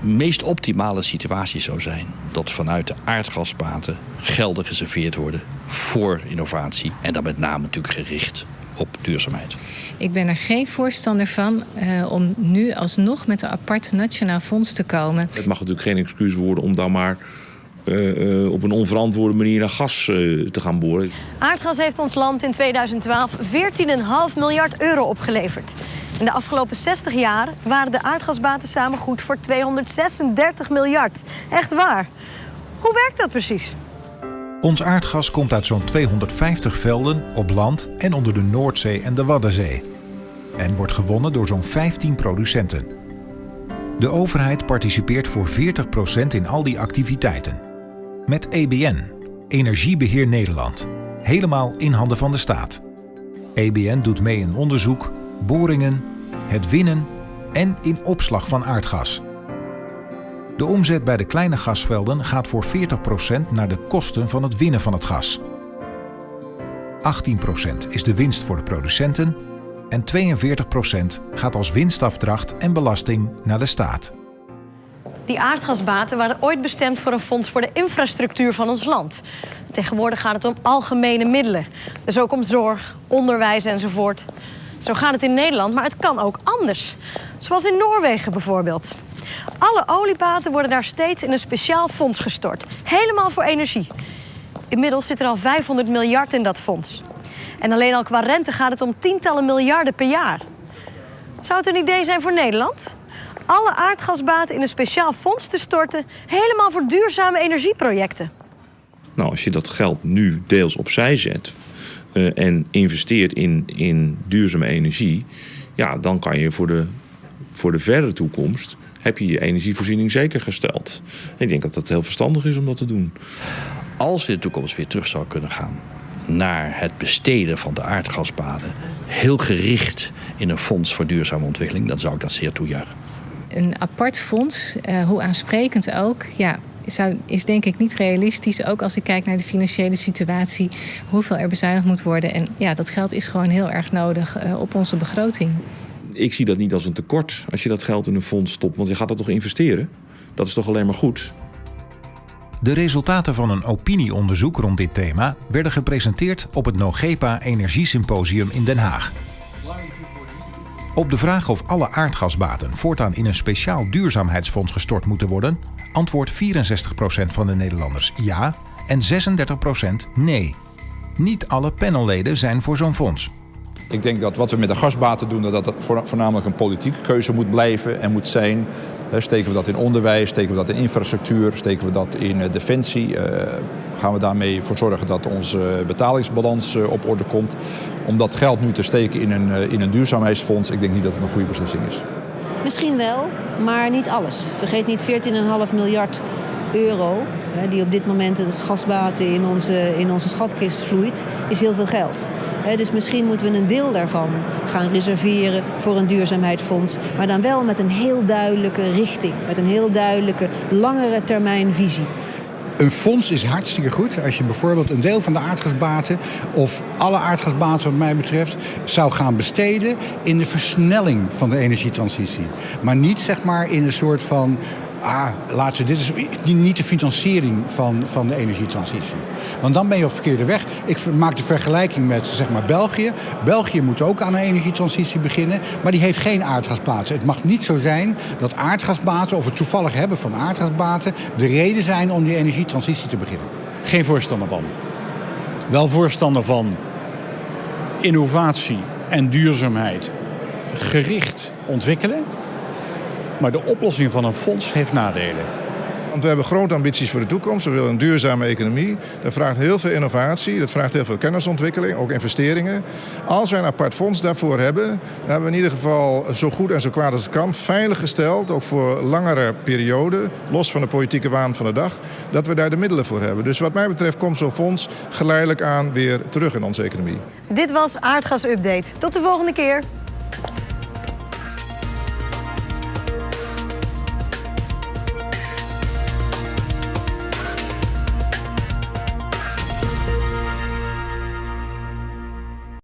meest optimale situatie zou zijn dat vanuit de aardgasbaten gelden geserveerd worden voor innovatie. En dan met name natuurlijk gericht op duurzaamheid. Ik ben er geen voorstander van uh, om nu alsnog met een apart nationaal fonds te komen. Het mag natuurlijk geen excuus worden om dan maar uh, uh, op een onverantwoorde manier naar gas te gaan boren. Aardgas heeft ons land in 2012 14,5 miljard euro opgeleverd. In de afgelopen 60 jaar waren de aardgasbaten samen goed voor 236 miljard. Echt waar. Hoe werkt dat precies? Ons aardgas komt uit zo'n 250 velden op land en onder de Noordzee en de Waddenzee. En wordt gewonnen door zo'n 15 producenten. De overheid participeert voor 40% in al die activiteiten. Met EBN, Energiebeheer Nederland. Helemaal in handen van de staat. EBN doet mee in onderzoek, boringen, het winnen en in opslag van aardgas. De omzet bij de kleine gasvelden gaat voor 40% naar de kosten van het winnen van het gas. 18% is de winst voor de producenten en 42% gaat als winstafdracht en belasting naar de staat. Die aardgasbaten waren ooit bestemd voor een fonds voor de infrastructuur van ons land. Tegenwoordig gaat het om algemene middelen. Dus ook om zorg, onderwijs enzovoort. Zo gaat het in Nederland, maar het kan ook anders. Zoals in Noorwegen bijvoorbeeld. Alle oliebaten worden daar steeds in een speciaal fonds gestort. Helemaal voor energie. Inmiddels zit er al 500 miljard in dat fonds. En alleen al qua rente gaat het om tientallen miljarden per jaar. Zou het een idee zijn voor Nederland? Alle aardgasbaten in een speciaal fonds te storten, helemaal voor duurzame energieprojecten. Nou, als je dat geld nu deels opzij zet uh, en investeert in, in duurzame energie, ja, dan kan je voor de, voor de verdere toekomst heb je je energievoorziening zeker gesteld. En ik denk dat dat heel verstandig is om dat te doen. Als we in de toekomst weer terug zou kunnen gaan naar het besteden van de aardgasbaden, heel gericht in een fonds voor duurzame ontwikkeling, dan zou ik dat zeer toejuichen. Een apart fonds, uh, hoe aansprekend ook, ja, zou, is denk ik niet realistisch. Ook als ik kijk naar de financiële situatie, hoeveel er bezuinigd moet worden. En ja, dat geld is gewoon heel erg nodig uh, op onze begroting ik zie dat niet als een tekort als je dat geld in een fonds stopt. Want je gaat dat toch investeren? Dat is toch alleen maar goed? De resultaten van een opinieonderzoek rond dit thema werden gepresenteerd op het NOGEPA Energiesymposium in Den Haag. Op de vraag of alle aardgasbaten voortaan in een speciaal duurzaamheidsfonds gestort moeten worden, antwoordt 64% van de Nederlanders ja en 36% nee. Niet alle panelleden zijn voor zo'n fonds. Ik denk dat wat we met de gasbaten doen, dat dat voornamelijk een politieke keuze moet blijven en moet zijn. Steken we dat in onderwijs, steken we dat in infrastructuur, steken we dat in eh, defensie. Eh, gaan we daarmee voor zorgen dat onze betalingsbalans eh, op orde komt. Om dat geld nu te steken in een, in een duurzaamheidsfonds, ik denk niet dat het een goede beslissing is. Misschien wel, maar niet alles. Vergeet niet 14,5 miljard euro die op dit moment het gasbaten in onze, in onze schatkist vloeit, is heel veel geld. Dus misschien moeten we een deel daarvan gaan reserveren voor een duurzaamheidsfonds. Maar dan wel met een heel duidelijke richting. Met een heel duidelijke langere termijn visie. Een fonds is hartstikke goed als je bijvoorbeeld een deel van de aardgasbaten of alle aardgasbaten wat mij betreft zou gaan besteden in de versnelling van de energietransitie. Maar niet zeg maar in een soort van ah, we, dit is niet de financiering van, van de energietransitie. Want dan ben je op verkeerde weg. Ik maak de vergelijking met zeg maar, België. België moet ook aan een energietransitie beginnen, maar die heeft geen aardgasbaten. Het mag niet zo zijn dat aardgasbaten, of het toevallig hebben van aardgasbaten, de reden zijn om die energietransitie te beginnen. Geen voorstander van. Wel voorstander van innovatie en duurzaamheid gericht ontwikkelen maar de oplossing van een fonds heeft nadelen. Want we hebben grote ambities voor de toekomst. We willen een duurzame economie. Dat vraagt heel veel innovatie. Dat vraagt heel veel kennisontwikkeling, ook investeringen. Als wij een apart fonds daarvoor hebben, dan hebben we in ieder geval zo goed en zo kwaad als het kan veilig gesteld, ook voor langere perioden, los van de politieke waan van de dag, dat we daar de middelen voor hebben. Dus wat mij betreft komt zo'n fonds geleidelijk aan weer terug in onze economie. Dit was Aardgas Update. Tot de volgende keer.